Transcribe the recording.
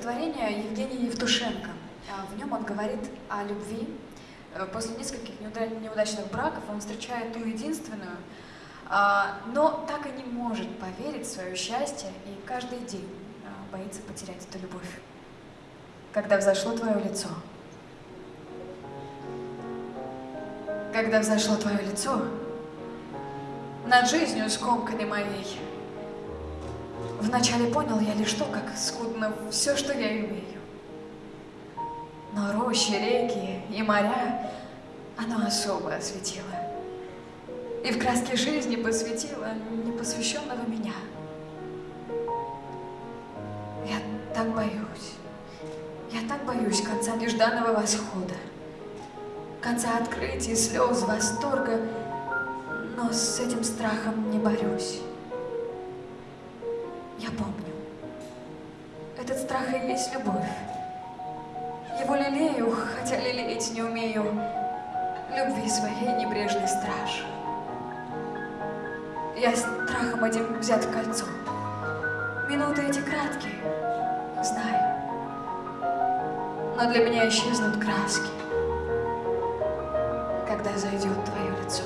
стихотворение Евгения Евтушенко. А, в нем он говорит о любви. Э, после нескольких неудачных браков он встречает ту единственную, а, но так и не может поверить в свое счастье и каждый день а, боится потерять эту любовь. Когда взошло твое лицо, когда взошло твое лицо, над жизнью скомканной моей, Вначале понял я лишь то, как скудно все, что я имею. Но рощи, реки и моря оно особо осветило. И в краске жизни посвятило непосвященного меня. Я так боюсь, я так боюсь конца нежданного восхода, конца открытий, слез, восторга, но с этим страхом не борюсь. Я помню. Этот страх и есть любовь. Его лелею, хотя лелеять не умею, любви своей небрежный страж. Я страхом этим взят в кольцо. Минуты эти краткие, знаю. Но для меня исчезнут краски, когда зайдет твое лицо.